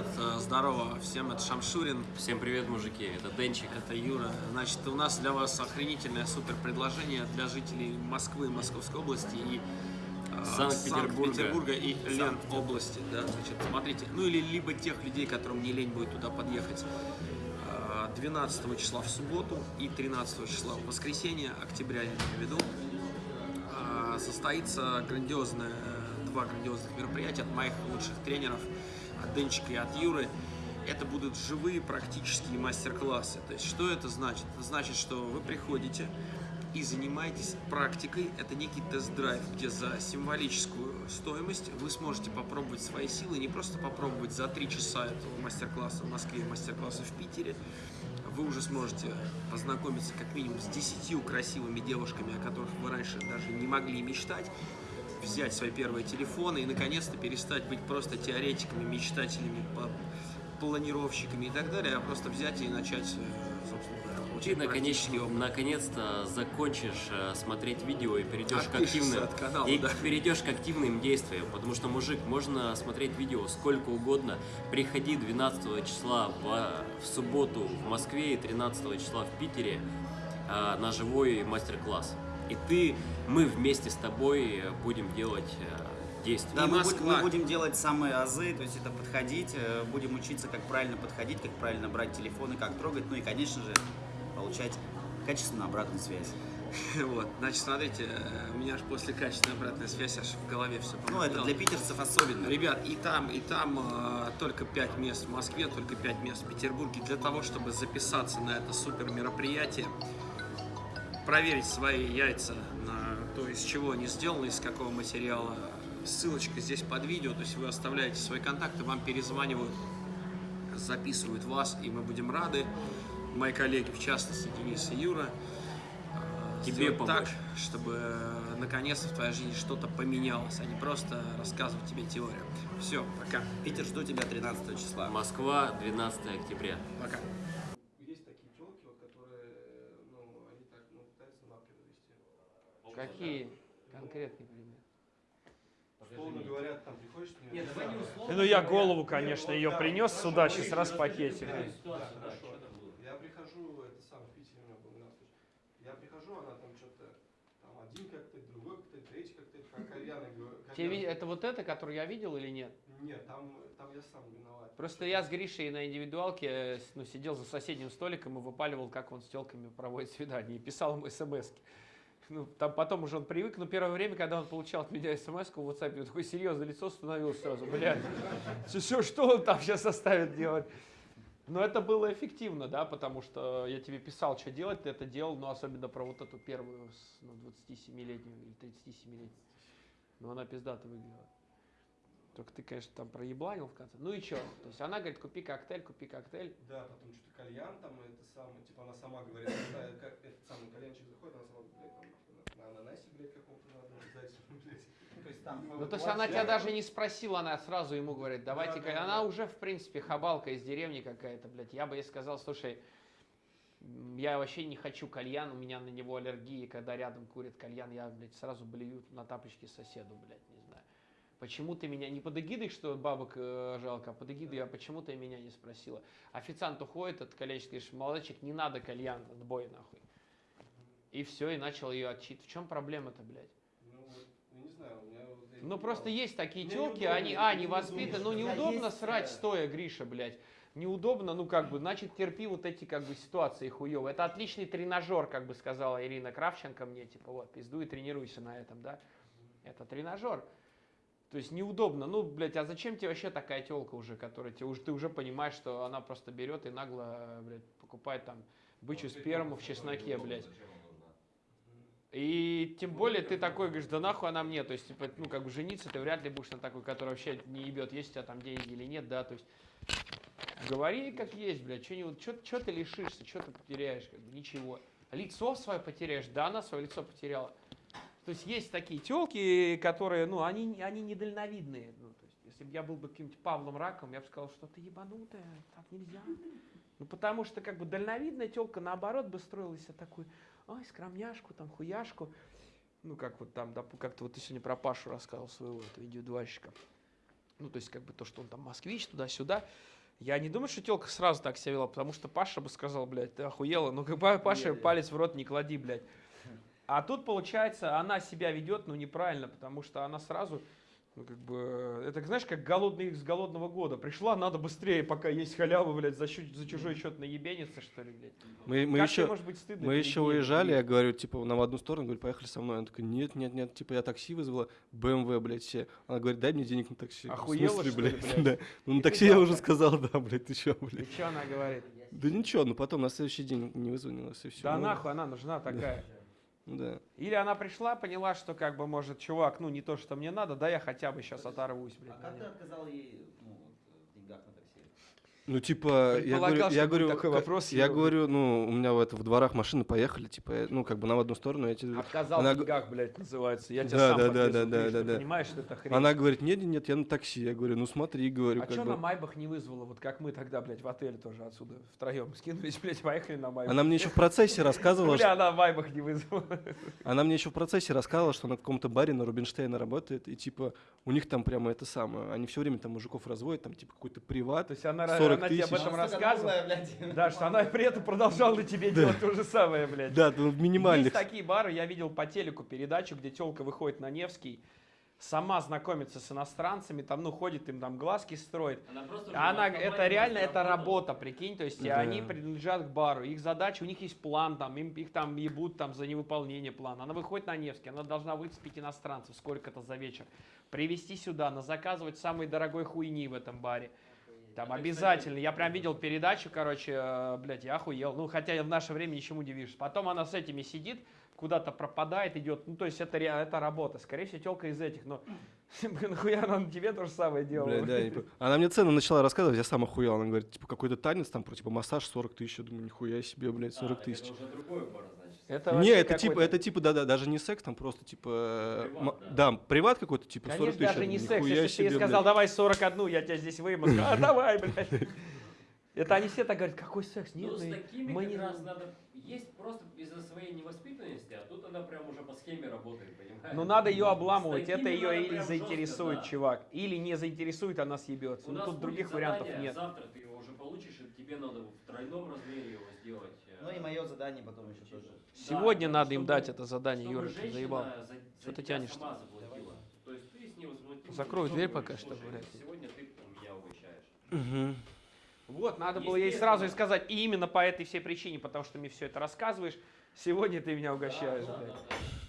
ребят, э, здорово всем, это Шамшурин. Всем привет, мужики, это Денчик. Это Юра. Значит, у нас для вас охренительное супер предложение для жителей Москвы, Московской области и э, Санкт-Петербурга. Санкт-Петербурга и Лен области. Да, значит, смотрите, ну или либо тех людей, которым не лень будет туда подъехать. Э, 12 числа в субботу и 13 числа в воскресенье, октября я имею в виду, э, состоится грандиозное, два грандиозных мероприятия от моих лучших тренеров, от Денчика и от Юры. Это будут живые практические мастер-классы. То есть, что это значит? Это значит, что вы приходите и занимаетесь практикой. Это некий тест-драйв, где за символическую стоимость вы сможете попробовать свои силы, не просто попробовать за три часа этого мастер-класса в Москве, мастер-класса в Питере. Вы уже сможете познакомиться как минимум с десятью красивыми девушками, о которых вы раньше даже не могли мечтать взять свои первые телефоны и наконец-то перестать быть просто теоретиками, мечтателями, планировщиками и так далее, а просто взять и начать, э, собственно Ты наконец, наконец-то закончишь э, смотреть видео и перейдешь к активным от канала, и да. перейдешь к активным действиям, потому что мужик можно смотреть видео сколько угодно. Приходи 12 числа в, в субботу в Москве и 13 числа в Питере э, на живой мастер-класс. И ты, мы вместе с тобой э, будем делать э, действия. Да, И мы, Москва. будем, мы будем делать самые азы, то есть это подходить, э, будем учиться, как правильно подходить, как правильно брать телефоны, как трогать, ну и, конечно же, получать качественную обратную связь. Вот, значит, смотрите, у меня аж после качественной обратной связи аж в голове все Ну, это для питерцев особенно. Ребят, и там, и там э, только 5 мест в Москве, только 5 мест в Петербурге. Для того, чтобы записаться на это супер мероприятие, проверить свои яйца на то, из чего они сделаны, из какого материала. Ссылочка здесь под видео, то есть вы оставляете свои контакты, вам перезванивают, записывают вас, и мы будем рады. Мои коллеги, в частности, Денис и Юра, э, Тебе помочь. так, чтобы э, наконец-то в твоей жизни что-то поменялось, а не просто рассказывать тебе теорию. Все, пока. Питер, жду тебя 13 числа. Москва, 12 октября. Пока. Есть такие телки, вот, которые, ну, они так, ну, пытаются лапки завести. Какие конкретные примеры? Условно говоря, там приходишь с ней. Ну я голову, конечно, ее принес сюда сейчас раз хорошо. Я прихожу, это сам в Питере у меня был. Я прихожу, она там что-то, там один коктейль, другой коктейль, третий коктейль, как кальяны. Тебе. Это вот это, который я видел или нет? Нет, там, там я сам виноват. Просто я с Гришей на индивидуалке э, ну, сидел за соседним столиком и выпаливал, как он с телками проводит свидание, и писал ему смс ну, там потом уже он привык, но первое время, когда он получал от меня смс в WhatsApp, него такое серьезное лицо становилось сразу, блядь, все, что он там сейчас оставит делать? Но это было эффективно, да, потому что я тебе писал, что делать, ты это делал, но особенно про вот эту первую, ну, 27-летнюю или 37-летнюю. Но она пиздато выглядела. Только ты, конечно, там проебланил в конце. Ну и что? То есть она говорит, купи коктейль, купи коктейль. Да, потом что-то кальян там, это самое, типа она сама говорит, этот самый кальянчик заходит, она сама, блядь, там, на ананасе, блядь, каком-то надо, зайцем, блядь. То есть там Ну, то есть она тебя даже не спросила, она сразу ему говорит, давайте, Да, ка- да, она уже, в принципе, хабалка из деревни какая-то, блядь. Я бы ей сказал, слушай, я вообще не хочу кальян, у меня на него аллергия, когда рядом курит кальян, я, блядь, сразу блюю на тапочки соседу, блядь, не знаю. Почему ты меня, не под эгидой, что бабок э, жалко, а под эгидой, а почему ты меня не спросила? Официант уходит, этот кальянщик говорит, молодчик, не надо кальян, отбой нахуй. И все, и начал ее отчитывать. В чем проблема-то, блядь? Ну, я не знаю, у меня Ну просто есть такие телки, они, а, не воспитаны, ну неудобно. есть, срать да. стоя, Гриша, блядь. Неудобно, ну как бы, значит терпи вот эти как бы ситуации хуевые. Это отличный тренажер, как бы сказала Ирина Кравченко мне, типа вот, пиздуй и тренируйся на этом, да. Это тренажер. То есть неудобно. Ну, блядь, а зачем тебе вообще такая телка уже, которая тебе уже, ты уже понимаешь, что она просто берет и нагло, блядь, покупает там бычью сперму в чесноке, блядь. И тем более ты такой говоришь, да нахуй она мне, то есть, типа, ну, как бы жениться ты вряд ли будешь на такой, который вообще не ебет, есть у тебя там деньги или нет, да, то есть, говори как есть, блядь, что ты лишишься, что ты потеряешь, как бы, ничего. Лицо свое потеряешь, да, она свое лицо потеряла. То есть есть такие телки, которые, ну, они, они недальновидные. Ну, то есть, если бы я был бы каким-нибудь Павлом Раком, я бы сказал, что ты ебанутая, так нельзя. Ну, потому что, как бы, дальновидная телка, наоборот, бы строилась себя такой, ой, скромняшку, там, хуяшку. Ну, как вот там, допу- как-то вот ты сегодня про Пашу рассказывал своего этого видеодварщика. Ну, то есть, как бы то, что он там москвич, туда-сюда. Я не думаю, что телка сразу так себя вела, потому что Паша бы сказал, блядь, ты охуела. Ну, как бы Паша палец в рот не клади, блядь. А тут, получается, она себя ведет, ну, неправильно, потому что она сразу, ну, как бы, это, знаешь, как голодный с голодного года. Пришла, надо быстрее, пока есть халява, блядь, за, за чужой счет наебениться, что ли, блядь. Мы, мы как еще, может быть стыдно? мы еще уезжали, блядь? я говорю, типа, нам в одну сторону, говорю, поехали со мной. Она такая, нет, нет, нет, типа, я такси вызвала, БМВ, блядь, все. Она говорит, дай мне денег на такси. В Охуела, смысле, что ли, блядь? Да. Ну, И на такси я уже сказал, да, блядь, ты И блядь. что она говорит? Да ничего, ну потом на следующий день не вызвонилась, и все. Да нахуй она нужна такая. Да. Или она пришла, поняла, что как бы, может, чувак, ну не то, что мне надо, да я хотя бы сейчас оторвусь, блядь. А как ты отказал ей ну, вот, в деньгах на такси? Ну, типа, я говорю, я говорю, такой вопрос, я Юра. говорю, ну, у меня в, это, в дворах машины поехали, типа, э, ну, как бы на в одну сторону, я тебе... Отказал Она в деньгах, блядь, называется. Я тебя Да, сам да, да, подвезу, да, да, что, да, да. понимаешь, что это хрень? Она говорит, нет, нет, я на такси. Я говорю, ну смотри, говорю, а как что бы. на Майбах не вызвала, вот как мы тогда, блядь, в отеле тоже отсюда втроем скинулись, блядь, поехали на Майбах. Она мне еще в процессе рассказывала, Бля, она в Майбах не вызвала. она мне еще в процессе рассказывала, что она в каком-то баре на Рубинштейна работает, и типа у них там прямо это самое, они все время там мужиков разводят, там типа какой-то приват. То есть она, 40 она тебе об тысяч. этом рассказывала. блядь. Да, что она при этом продолжала тебе делать то же самое, блядь. Да, ну, в минимальных. Есть такие бары, я видел по телеку передачу, где телка выходит на Невский, сама знакомится с иностранцами, там, ну, ходит им там глазки строит. Она просто А Она, это реально, это работа, прикинь, то есть Да. они принадлежат к бару, их задача, у них есть план, там, им, их там ебут там за невыполнение плана. Она выходит на Невский, она должна выцепить иностранцев, сколько-то за вечер, привезти сюда, на заказывать самой дорогой хуйни в этом баре. Там обязательно. Я прям видел передачу, короче, э, блядь, я охуел. Ну, хотя я в наше время ничему не вижу. Потом она с этими сидит, куда-то пропадает, идет. Ну, то есть это, это работа. Скорее всего, телка из этих, но нахуя она на тебе то же самое делала? Бля, да, не Она мне цену начала рассказывать, я сам охуел. Она говорит, типа, какой-то танец, там, про, типа, массаж 40 тысяч. Я думаю, нихуя себе, блядь, 40 А, тысяч. Это уже другой пара, значит. Это Не, это типа, это типа, да, да, даже не секс, там просто типа, э, Приват, м- да, приват какой-то, типа 40 Конечно, тысяч. даже не секс. Если ты ей себе, сказал, блядь. давай 41, я тебя здесь сказала, А, давай, блядь. Это они все так говорят, какой секс? Нет, Ну, с такими мы как не... раз надо... Есть просто из-за своей невоспитанности, а тут она прям уже по схеме работает, понимаешь? Ну надо ее обламывать, это ее или заинтересует, жестко, да. чувак, или не заинтересует, она съебется. У Ну нас тут будет других вариантов нет. Завтра ты его уже получишь, и тебе надо в тройном размере его сделать. Ну и мое задание потом еще тоже. Сегодня Да, надо им дать это задание, Юра, ты заебал. за- за Что ты сама заплатила. То есть ты с невозмутимым Закрой дверь пока что, «Слушай, блядь». Сегодня ты меня угощаешь. Мгм. Вот, надо было ей сразу и сказать, и именно по этой всей причине, потому что мне все это рассказываешь, сегодня ты меня угощаешь, Да, да, блядь. да, да.